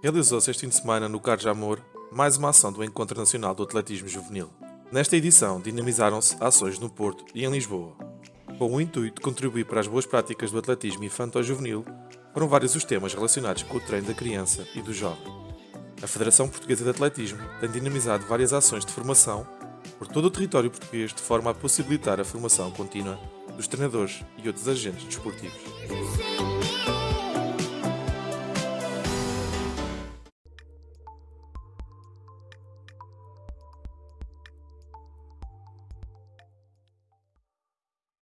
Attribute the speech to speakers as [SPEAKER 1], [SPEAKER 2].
[SPEAKER 1] Realizou-se este fim de semana no Carlos Amor mais uma ação do Encontro Nacional do Atletismo Juvenil. Nesta edição, dinamizaram-se ações no Porto e em Lisboa. Com o intuito de contribuir para as boas práticas do atletismo infanto-juvenil, foram vários os temas relacionados com o treino da criança e do jovem. A Federação Portuguesa de Atletismo tem dinamizado várias ações de formação por todo o território português de forma a possibilitar a formação contínua dos treinadores e outros agentes desportivos.